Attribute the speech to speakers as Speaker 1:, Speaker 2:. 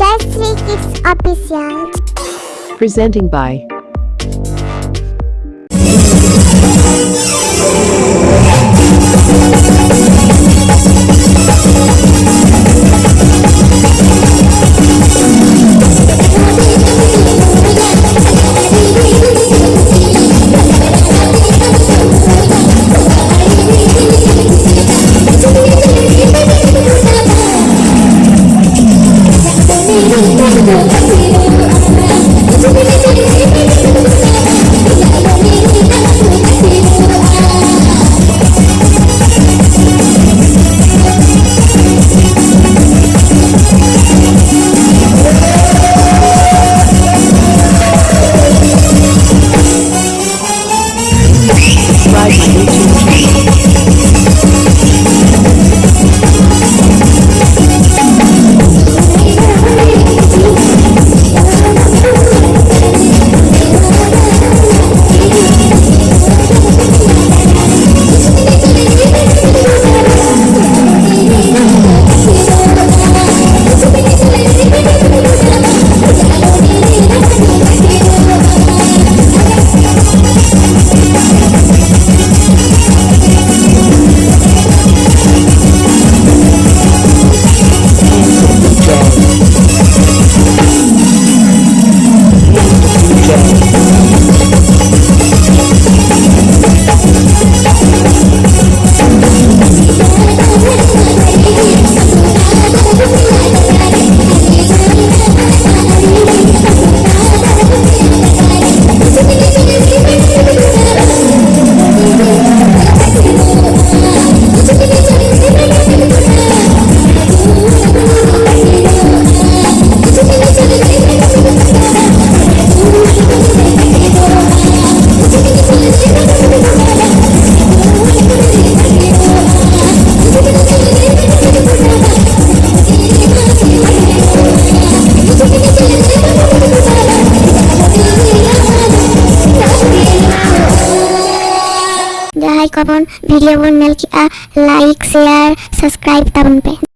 Speaker 1: Official.
Speaker 2: Presenting by Subscribe my
Speaker 1: करोन video बन मिल किया लाइक शेयर सब्सक्राइब तब उन पे।